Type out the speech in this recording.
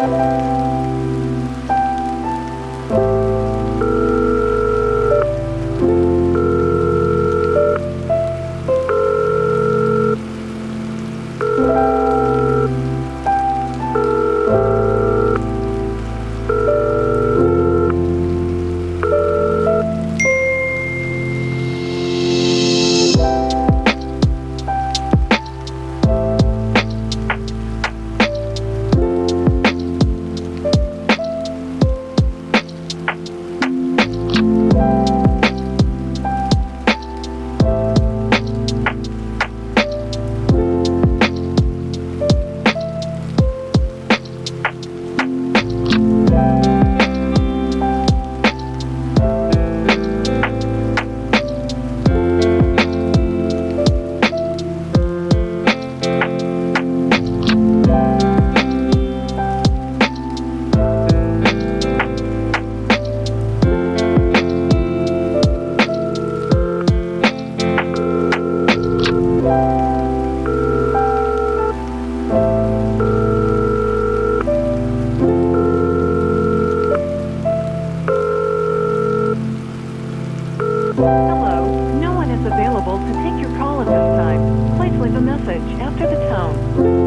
Música message after the tone.